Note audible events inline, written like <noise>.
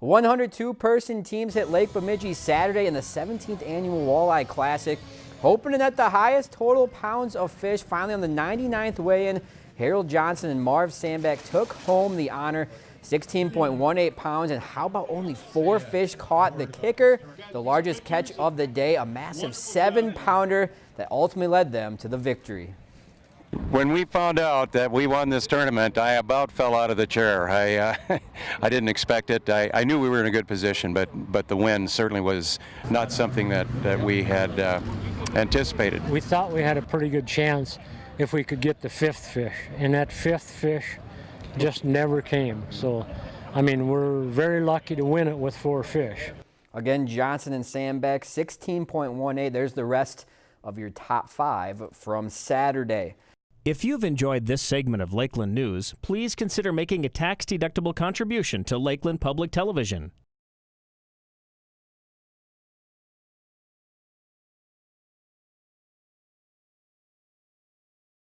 102 person teams hit Lake Bemidji Saturday in the 17th annual Walleye Classic, hoping to net the highest total pounds of fish. Finally on the 99th weigh-in, Harold Johnson and Marv Sandbeck took home the honor, 16.18 pounds. And how about only four fish caught? The kicker, the largest catch of the day, a massive seven pounder that ultimately led them to the victory. When we found out that we won this tournament, I about fell out of the chair. I, uh, <laughs> I didn't expect it. I, I, knew we were in a good position, but, but the win certainly was not something that, that we had uh, anticipated. We thought we had a pretty good chance if we could get the fifth fish, and that fifth fish just never came. So, I mean, we're very lucky to win it with four fish. Again, Johnson and Sandbeck, 16.18. There's the rest of your top five from Saturday. If you've enjoyed this segment of Lakeland News, please consider making a tax-deductible contribution to Lakeland Public Television.